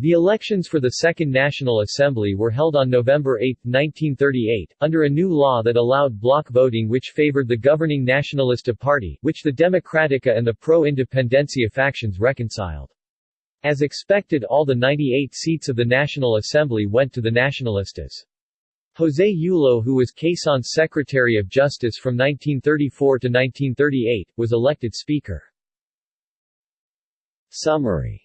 The elections for the Second National Assembly were held on November 8, 1938, under a new law that allowed block voting which favored the governing Nacionalista Party, which the Democratica and the pro-independencia factions reconciled. As expected all the 98 seats of the National Assembly went to the Nacionalistas. José Yulo who was Quezon's Secretary of Justice from 1934 to 1938, was elected Speaker. Summary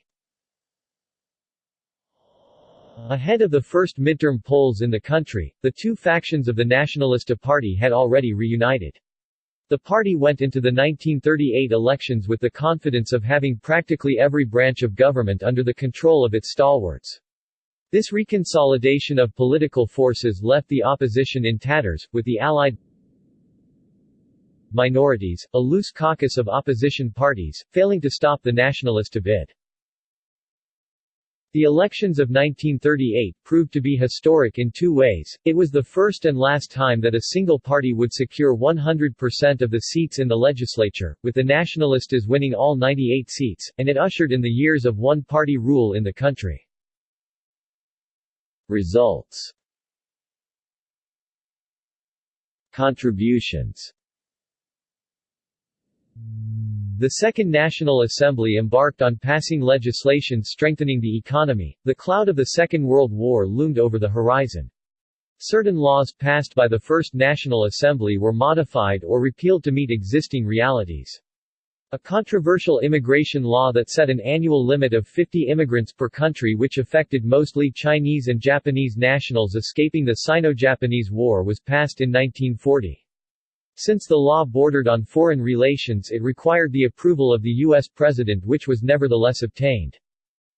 Ahead of the first midterm polls in the country, the two factions of the Nacionalista Party had already reunited. The party went into the 1938 elections with the confidence of having practically every branch of government under the control of its stalwarts. This reconsolidation of political forces left the opposition in tatters, with the Allied minorities, a loose caucus of opposition parties, failing to stop the Nacionalista bid. The elections of 1938 proved to be historic in two ways, it was the first and last time that a single party would secure 100% of the seats in the legislature, with the Nacionalistas winning all 98 seats, and it ushered in the years of one-party rule in the country. Results. Contributions the Second National Assembly embarked on passing legislation strengthening the economy. The cloud of the Second World War loomed over the horizon. Certain laws passed by the First National Assembly were modified or repealed to meet existing realities. A controversial immigration law that set an annual limit of 50 immigrants per country which affected mostly Chinese and Japanese nationals escaping the Sino-Japanese War was passed in 1940. Since the law bordered on foreign relations it required the approval of the U.S. President which was nevertheless obtained.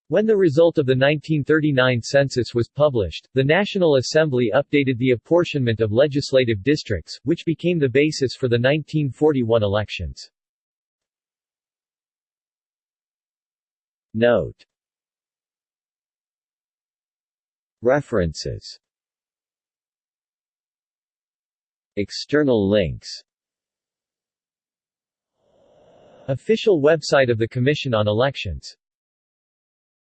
When the result of the 1939 census was published, the National Assembly updated the apportionment of legislative districts, which became the basis for the 1941 elections. Note References External links. Official website of the Commission on Elections